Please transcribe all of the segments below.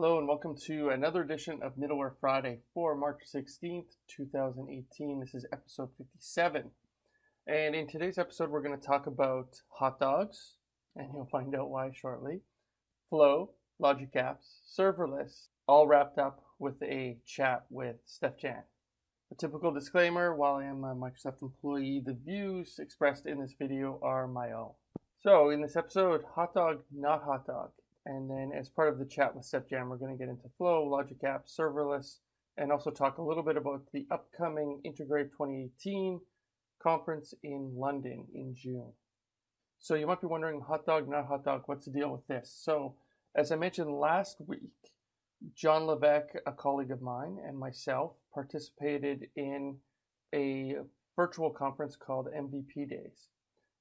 Hello and welcome to another edition of Middleware Friday for March 16th, 2018. This is episode 57. And in today's episode, we're going to talk about hot dogs, and you'll find out why shortly, Flow, Logic Apps, serverless, all wrapped up with a chat with Steef-Jan. A typical disclaimer, while I am a Microsoft employee, the views expressed in this video are my own. So in this episode, hot dog, not hot dog. And then as part of the chat with Steef-Jan, we're going to get into Flow, Logic App, serverless, and also talk a little bit about the upcoming Integrate 2018 conference in London in June. So you might be wondering, hot dog, not hot dog, what's the deal with this? So as I mentioned last week, John Levesque, a colleague of mine, and myself participated in a virtual conference called MVP Days.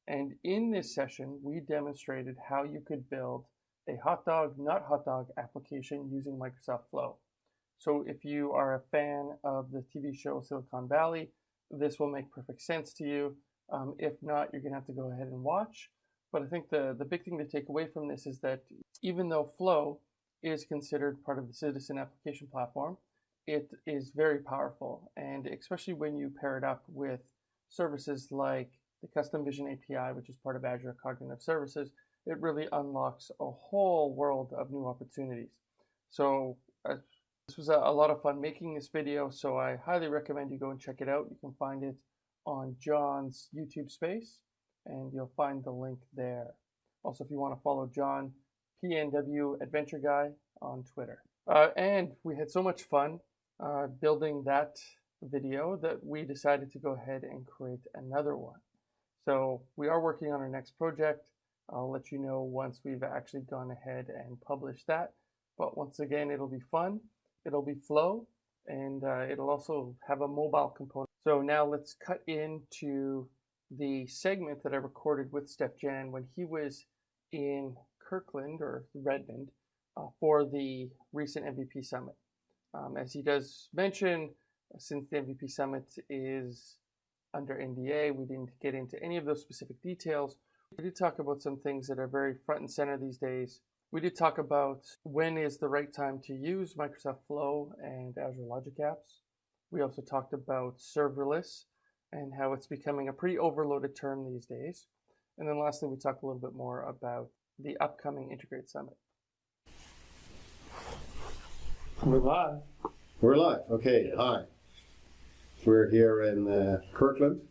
And in this session, we demonstrated how you could build a hot dog, not hot dog application using Microsoft Flow. So if you are a fan of the TV show Silicon Valley, this will make perfect sense to you. Um, if not, you're going to have to go ahead and watch. But I think the, the big thing to take away from this is that even though Flow is considered part of the Citizen Application Platform, it is very powerful. And especially when you pair it up with services like the Custom Vision API, which is part of Azure Cognitive Services, it really unlocks a whole world of new opportunities. So uh, this was a, a, lot of fun making this video, so I highly recommend you go and check it out. You can find it on John's YouTube space, and you'll find the link there. Also, if you want to follow John, PNW Adventure Guy on Twitter. Uh, and we had so much fun uh, building that video that we decided to go ahead and create another one. So we are working on our next project. I'll let you know once we've actually gone ahead and published that. But once again, it'll be fun. It'll be flow and uh, it'll also have a mobile component. So now let's cut into the segment that I recorded with Steef-Jan when he was in Kirkland or Redmond uh, for the recent MVP Summit. Um, as he does mention, since the MVP Summit is under NDA, we didn't get into any of those specific details. We did talk about some things that are very front and center these days. We did talk about when is the right time to use Microsoft Flow and Azure Logic Apps. We also talked about serverless and how it's becoming a pretty overloaded term these days. And then lastly, we talked a little bit more about the upcoming Integrate Summit. We're live. We're live. Okay. Hi. We're here in uh, Kirkland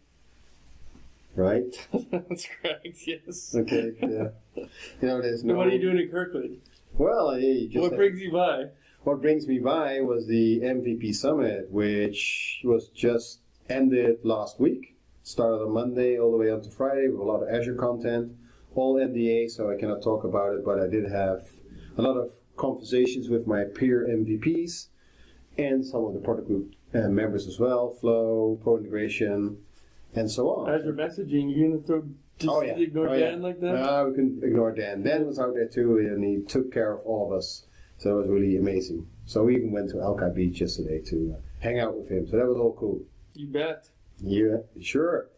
right? That's correct. Yes. Okay. Yeah. You know, there's no. what are you doing in Kirkland? Well, hey, what have, brings you by? What brings me by was the MVP Summit, which was just ended last week. Started on Monday all the way up to Friday with a lot of Azure content, all NDA, so I cannot talk about it. But I did have a lot of conversations with my peer MVPs and some of the product group uh, members as well. Flow, Pro Integration, and so on. Azure messaging, you're gonna throw just oh, yeah. ignore oh, Dan yeah. like that? No, we can ignore Dan. Dan was out there too, and he took care of all of us. So it was really amazing. So we even went to Alki Beach yesterday to uh, hang out with him. So that was all cool. You bet. Yeah, sure.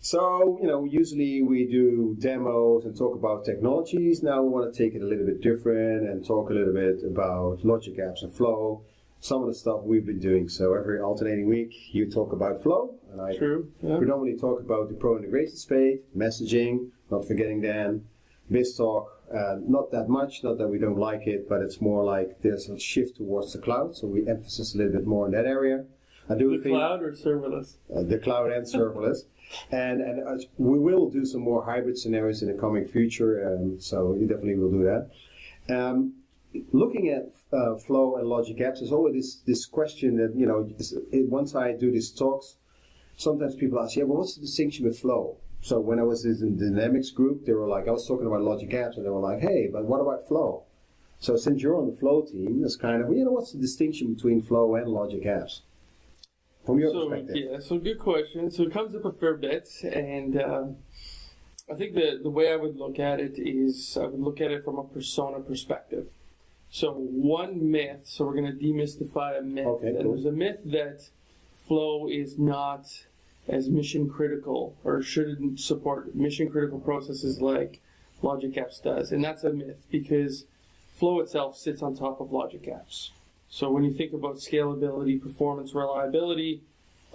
So, you know, usually we do demos and talk about technologies. Now we want to take it a little bit different and talk a little bit about logic apps and flow some of the stuff we've been doing. So every alternating week, you talk about flow, and I True, yeah. predominantly talk about the pro integration space, messaging, not forgetting Dan, BizTalk, uh, not that much, not that we don't like it, but it's more like there's a shift towards the cloud, so we emphasize a little bit more in that area. I do the think, cloud or serverless? Uh, the cloud and serverless. And, and uh, we will do some more hybrid scenarios in the coming future, um, so you definitely will do that. Um, looking at uh, flow and logic apps, there's always this, this question that, you know, once I do these talks, sometimes people ask, yeah, well, what's the distinction with flow? So when I was in the Dynamics group, they were like, I was talking about logic apps, and they were like, hey, but what about flow? So since you're on the flow team, it's kind of, you know, what's the distinction between flow and logic apps? From your so, perspective. Yeah, so good question. So it comes up a fair bit, and uh, I think the, the way I would look at it is I would look at it from a persona perspective. So one myth, so we're going to demystify a myth. Okay, and cool. there's a myth that flow is not as mission critical or shouldn't support mission critical processes like Logic Apps does. And that's a myth because Flow itself sits on top of Logic Apps. So when you think about scalability, performance, reliability,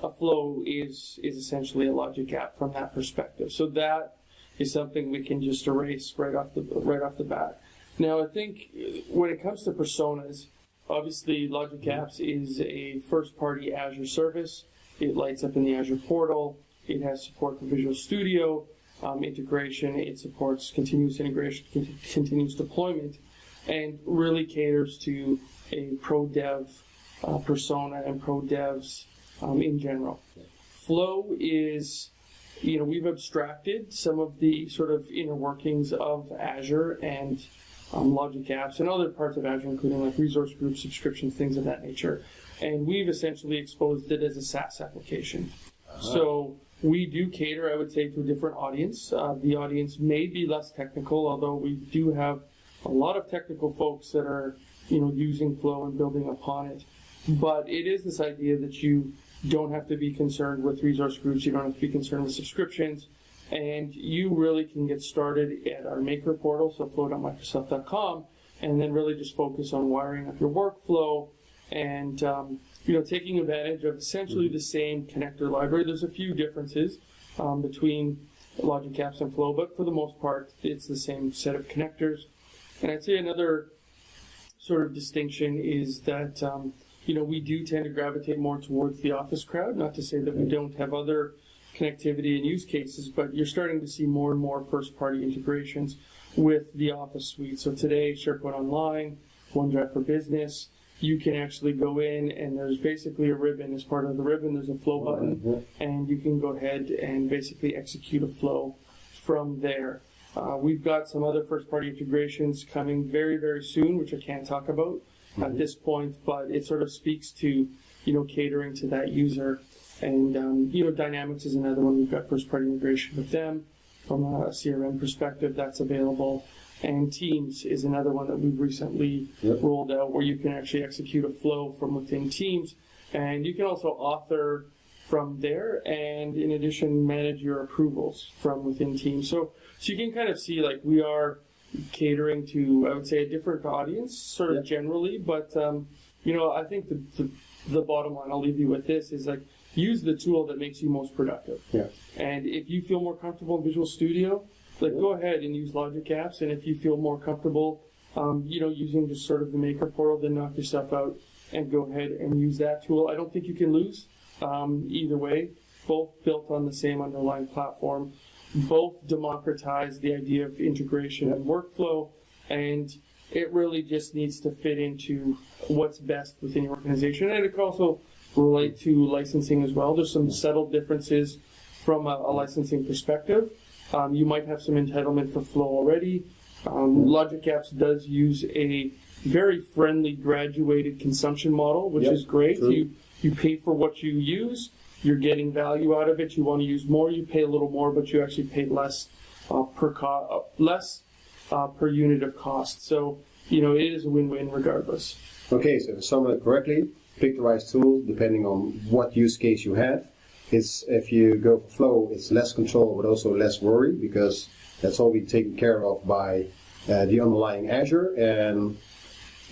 a flow is is essentially a logic app from that perspective. So that is something we can just erase right off the right off the bat. Now I think when it comes to personas, obviously Logic Apps is a first party Azure service. It lights up in the Azure portal. It has support for Visual Studio um, integration. It supports continuous integration, continuous deployment, and really caters to a pro dev uh, persona and pro devs um, in general. Flow is, you know, we've abstracted some of the sort of inner workings of Azure and um, Logic Apps and other parts of Azure, including like resource groups, subscriptions, things of that nature. And we've essentially exposed it as a SaaS application. Uh-huh. So we do cater, I would say, to a different audience. Uh, the audience may be less technical, although we do have a lot of technical folks that are, you know, using Flow and building upon it. But it is this idea that you don't have to be concerned with resource groups. You don't have to be concerned with subscriptions. And you really can get started at our maker portal, so flow.microsoft.com, and then really just focus on wiring up your workflow and um, you know taking advantage of essentially the same connector library. There's a few differences um, between Logic Apps and Flow, but for the most part, it's the same set of connectors. And I'd say another sort of distinction is that um, you know, we do tend to gravitate more towards the office crowd. Not to say that we don't have other connectivity and use cases, but you're starting to see more and more first party integrations with the Office suite. So today, SharePoint Online, OneDrive for Business, you can actually go in and there's basically a ribbon. As part of the ribbon, there's a flow button, and you can go ahead and basically execute a flow from there. Uh, we've got some other first party integrations coming very, very soon, which I can't talk about mm-hmm. at this point, but it sort of speaks to, you know, catering to that user. And, um, you know, Dynamics is another one. We've got first party integration with them from a CRM perspective that's available. And Teams is another one that we've recently yep. rolled out where you can actually execute a flow from within Teams. And you can also author from there and in addition manage your approvals from within Teams. So so you can kind of see like we are catering to, I would say, a different audience, sort of generally. But um, you know, I think the, the, the bottom line I'll leave you with this is like use the tool that makes you most productive. Yeah. And if you feel more comfortable in Visual Studio, like yeah. go ahead and use Logic Apps. And if you feel more comfortable, um, you know, using just sort of the Maker portal, then knock yourself out and go ahead and use that tool. I don't think you can lose um, either way. Both built on the same underlying platform both democratize the idea of integration and workflow, and it really just needs to fit into what's best within your organization. And it can also relate to licensing as well. There's some subtle differences from a, a licensing perspective. Um, you might have some entitlement for flow already. Um, Logic Apps does use a very friendly graduated consumption model, which yep, is great. True. You you pay for what you use, you're getting value out of it. You want to use more, you pay a little more, but you actually pay less uh, per co- uh, less uh, per unit of cost. So you know it is a win-win regardless. Okay, so to sum it correctly, pick the right tool depending on what use case you have. It's if you go for flow, it's less control but also less worry because that's all being taken care of by uh, the underlying Azure and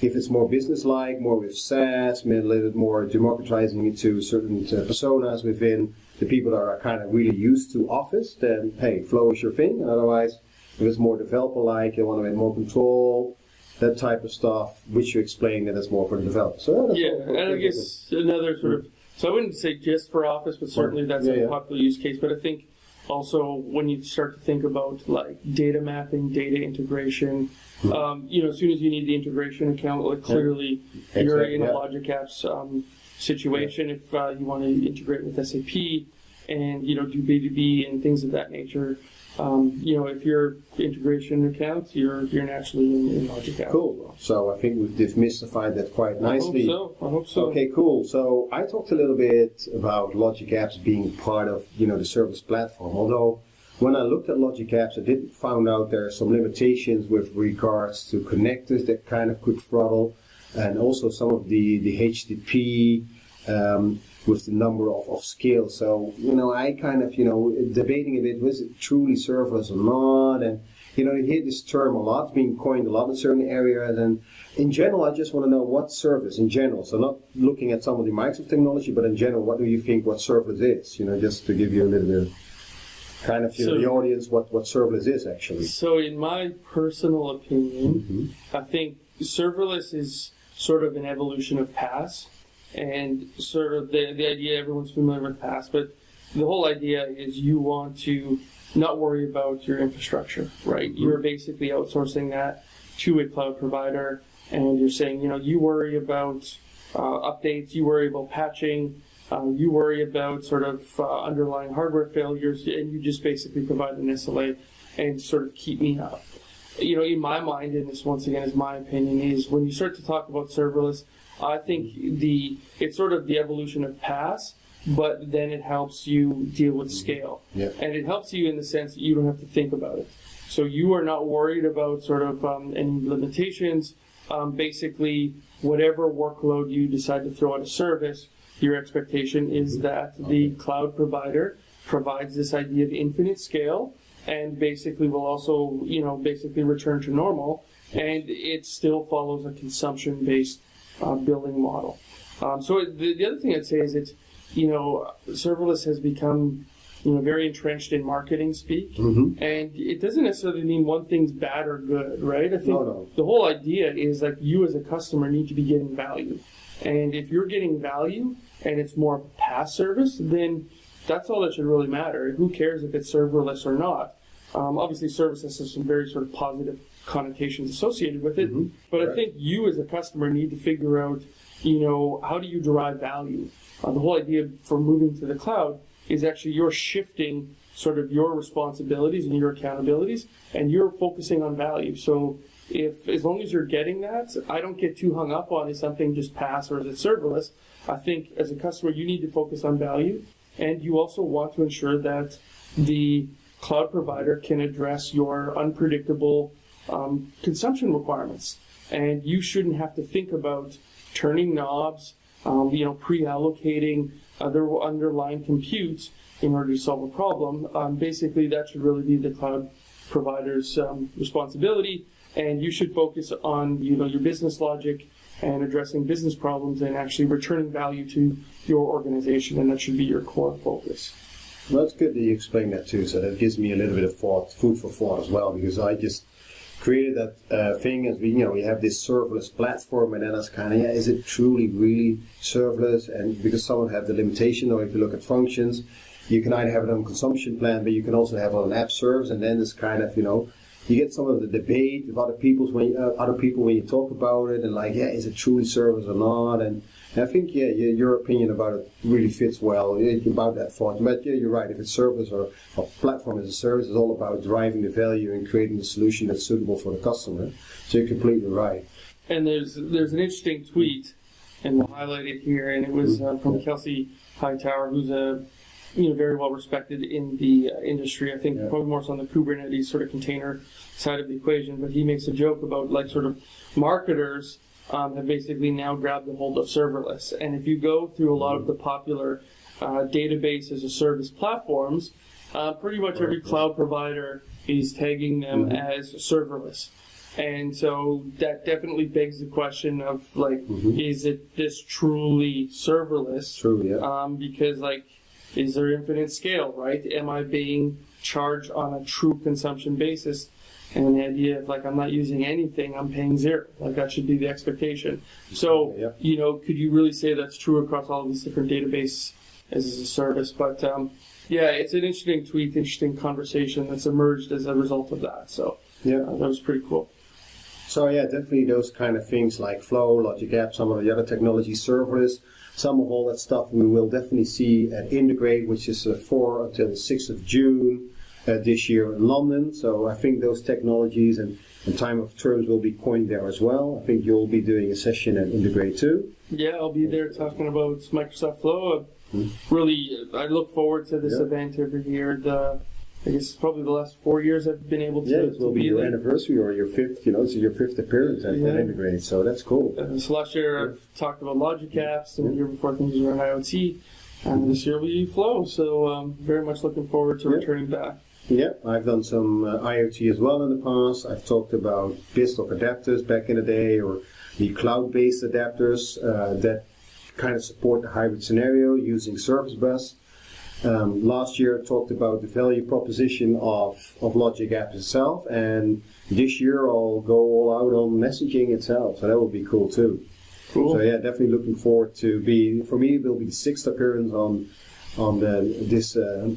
if it's more business-like, more with SaaS, a little bit more democratizing it to certain uh, personas within the people that are kind of really used to Office, then hey, Flow is your thing. Otherwise, if it's more developer-like, you want to have more control, that type of stuff, which you explain that it's more for the developer. So yeah, and I guess another sort of so I wouldn't say just for Office, but certainly that's yeah, a yeah. popular use case. But I think also when you start to think about like data mapping, data integration, um, you know, as soon as you need the integration account, like clearly exactly, you're in a Logic Apps um, situation. Yeah. If uh, you want to integrate with SAP and you know do B2B and things of that nature, um, you know, if your integration accounts, you're you're naturally in, in Logic Apps. Cool. So I think we've demystified that quite nicely. I hope so. I hope so. Okay, cool. So I talked a little bit about Logic Apps being part of you know the service platform, although when I looked at Logic Apps, I did find out there are some limitations with regards to connectors that kind of could throttle, and also some of the the HTTP um, with the number of, of scales. So you know, I kind of you know debating a bit was it truly serverless or not, and you know, you hear this term a lot, being coined a lot in certain areas. And in general, I just want to know what service in general. So not looking at some of the Microsoft technology, but in general, what do you think what serverless is? You know, just to give you a little bit of kind of you know, the audience what, what serverless is actually. So, in my personal opinion, Mm-hmm. I think serverless is sort of an evolution of PaaS, and sort of the the idea everyone's familiar with PaaS, but the whole idea is you want to not worry about your infrastructure, right? You're basically outsourcing that to a cloud provider, and you're saying, you know, you worry about uh, updates, you worry about patching, uh, you worry about sort of uh, underlying hardware failures, and you just basically provide an SLA and sort of keep me up. You know, in my mind, and this once again is my opinion, is when you start to talk about serverless, I think the it's sort of the evolution of PaaS, but then it helps you deal with scale. And it helps you in the sense that you don't have to think about it. So you are not worried about sort of um, any limitations. Um, basically, whatever workload you decide to throw at a service, your expectation is that the cloud provider provides this idea of infinite scale and basically will also, you know, basically return to normal. And it still follows a consumption based uh, billing model. Um, so the, the other thing I'd say is that, you know, serverless has become, you know, very entrenched in marketing speak. Mm-hmm. And it doesn't necessarily mean one thing's bad or good, right? I think No, no. the whole idea is that you as a customer need to be getting value. And if you're getting value and it's more PaaS service, then that's all that should really matter. Who cares if it's serverless or not? Um, obviously, services have some very sort of positive connotations associated with it, but I think you as a customer need to figure out, you know, how do you derive value? Uh, the whole idea for moving to the cloud is actually you're shifting sort of your responsibilities and your accountabilities, and you're focusing on value. So if as long as you're getting that, I don't get too hung up on is something just PaaS or is it serverless. I think as a customer you need to focus on value, and you also want to ensure that the cloud provider can address your unpredictable um, consumption requirements, and you shouldn't have to think about turning knobs, um, you know, pre-allocating other underlying compute in order to solve a problem. Um, basically, that should really be the cloud provider's um, responsibility, and you should focus on you know your business logic and addressing business problems and actually returning value to your organization, and that should be your core focus. Well, it's good that you explain that too. So that gives me a little bit of thought, food for thought as well, because I just created that uh, thing as we, you know, we have this serverless platform, and then it's kind of, yeah, is it truly really serverless? And because some have the limitation, or if you look at functions, you can either have it on consumption plan, but you can also have it on app serves, and then it's kind of, you know, you get some of the debate with other people's when uh, other people when you talk about it, and like, yeah, is it truly service or not? And and I think, yeah, your your opinion about it really fits well yeah, about that thought. But yeah, you're right. If it's service or, or platform as a service, it's all about driving the value and creating the solution that's suitable for the customer. So you're completely right. And there's there's an interesting tweet, and we'll highlight it here. And it was uh, from Kelsey Hightower, who's a you know very well respected in the uh, industry. I think Yeah. probably more so on the Kubernetes sort of container side of the equation. But he makes a joke about like sort of marketers um, have basically now grabbed a hold of serverless. And if you go through a lot of the popular uh, database as a service platforms, uh, pretty much every cloud provider is tagging them as serverless. And so that definitely begs the question of like, is it this truly serverless? True, yeah. Um, because like, is there infinite scale, right? Am I being charged on a true consumption basis? And the idea of like I'm not using anything, I'm paying zero. Like that should be the expectation. So Yeah. you know, could you really say that's true across all of these different databases as a service? But um, yeah, it's an interesting tweet, interesting conversation that's emerged as a result of that. So Yeah. uh, that was pretty cool. So yeah, definitely those kind of things like Flow, Logic App, some of the other technology serverless, some of all that stuff we will definitely see at Integrate, which is uh, 4 until the 6th of June uh, this year in London. So I think those technologies and, and time of terms will be coined there as well. I think you'll be doing a session at Integrate too. Yeah, I'll be there talking about Microsoft Flow. Uh, Really, I look forward to this Hmm. Yeah. event every year. The, I guess it's probably the last four years I've been able to, Yeah, it will be your there. anniversary or your fifth, you know, it's your fifth appearance at, Yeah. Integrate. So that's cool. Uh, so last year I've talked about Logic apps, and the year before things were IoT, and this year will be Flow. So um, very much looking forward to Yeah. returning back. Yeah, I've done some uh, IoT as well in the past. I've talked about BizTalk adapters back in the day, or the cloud-based adapters uh, that kind of support the hybrid scenario using Service Bus. Um, last year, I talked about the value proposition of, of Logic Apps itself, and this year I'll go all out on messaging itself, so that will be cool too. Cool. So yeah, definitely looking forward to be. For me, it will be the sixth appearance on on the, this uh,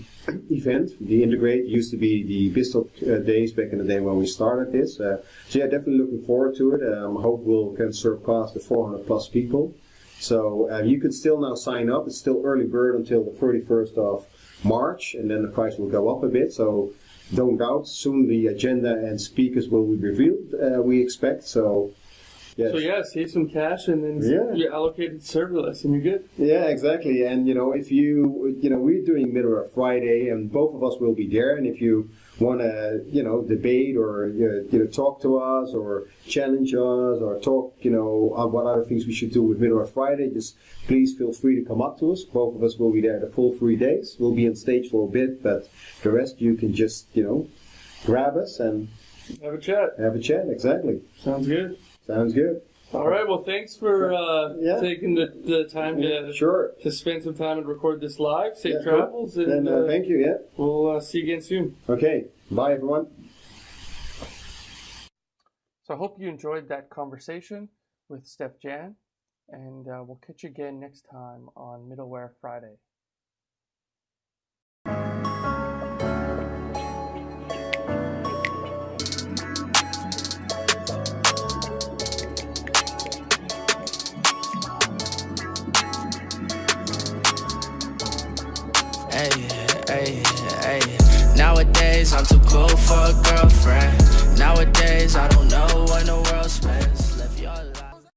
event. The Integrate used to be the BizTalk uh, days back in the day when we started this. Uh, so yeah, definitely looking forward to it. Um, hope we'll can surpass the 400 plus people. So uh, you can still now sign up. It's still early bird until the 31st of March, and then the price will go up a bit. So don't doubt, soon the agenda and speakers will be revealed. Uh, we expect so. Yes. So yeah, save some cash and then yeah. you allocate it serverless and you're good. Yeah, exactly. And you know, if you you know, we're doing Middleware Friday, and both of us will be there. And if you want to you know debate or you know talk to us or challenge us or talk you know what other things we should do with Middleware Friday, just please feel free to come up to us. Both of us will be there the full three days. We'll be on stage for a bit, but the rest you can just you know grab us and have a chat. Have a chat. Exactly. Sounds good. Sounds good. All right. Well, thanks for uh, yeah. taking the, the time to sure to spend some time and record this live. Safe yeah, travels. Cool. And, uh, uh, thank you. Yeah. We'll uh, see you again soon. Okay. Bye, everyone. So I hope you enjoyed that conversation with Steef-Jan, and uh, we'll catch you again next time on Middleware Friday. I'm too cool for a girlfriend. Nowadays I don't know what no